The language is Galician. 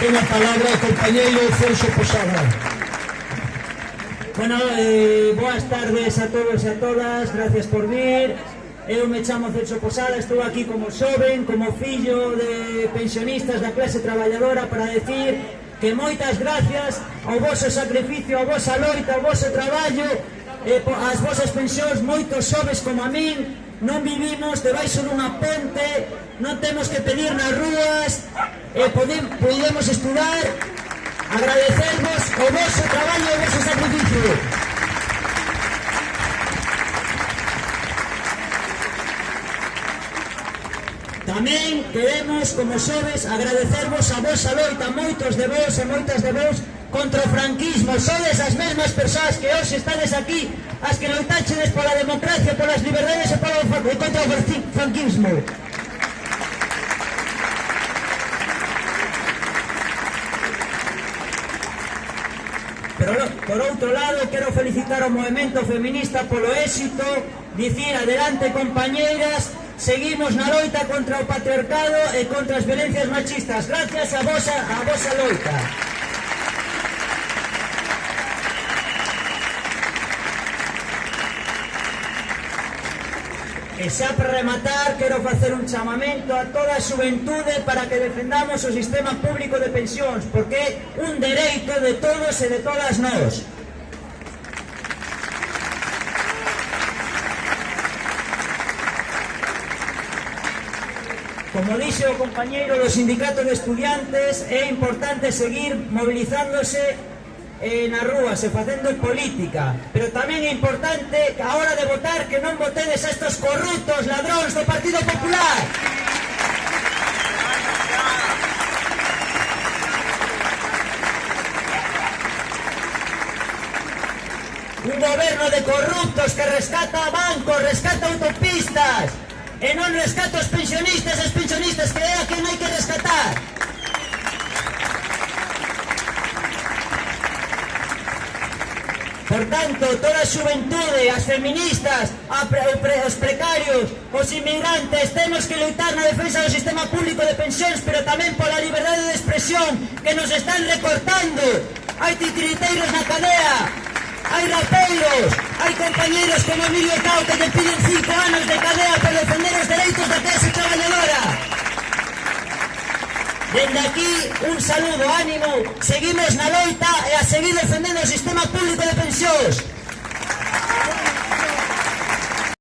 Ten a palabra o compañeiro Celso Posada. Bueno, eh, boas tardes a todos e a todas, gracias por vir. Eu me chamo Celso Posada, estou aquí como xoven, como fillo de pensionistas da clase traballadora para decir que moitas gracias ao vosso sacrificio, ao vosa loita, ao voso traballo, e eh, as vosas pensións, moitos xoves como a min, non vivimos debaixo dunha ponte, non temos que pedir nas rúas, e podemos estudar, agradecervos o vosso traballo e o vosso sacrificio. Tamén queremos, como xoves, agradecervos a vosa loita, moitos de vos e moitas de vos, contra o franquismo sodes as mesmas persoas que hoxe estades aquí as que loitaxedes pola democracia, polas liberdades e, polo e contra o franquismo. Pero, por outro lado, quero felicitar ao movimento feminista polo éxito, dicir adelante compañeiras, seguimos na loita contra o patriarcado e contra as violencias machistas. Gracias a vosa, a vosa loita. E xa para rematar, quero facer un chamamento a toda a xuventude para que defendamos o sistema público de pensións, porque é un dereito de todos e de todas nós. Como dixe o compañeiro do Sindicato de Estudiantes, é importante seguir movilizándose eh, nas rúas e facendo política. Pero tamén é importante a hora de votar que non votedes a estos corruptos ladróns do Partido Popular. Un goberno de corruptos que rescata bancos, rescata autopistas. E non rescata os pensionistas e os pensionistas que é a quen hai que rescatar. Por tanto, toda a xuventude, as feministas, a pre, pre, os precarios, os inmigrantes, temos que lutar na defensa do sistema público de pensións, pero tamén pola liberdade de expresión que nos están recortando. Hai titiriteiros na cadea, hai rapeiros, hai compañeros como Emilio Cau que te piden cinco anos de cadea por defender Dende aquí, un saludo, ánimo, seguimos na loita e a seguir defendendo o sistema público de pensións.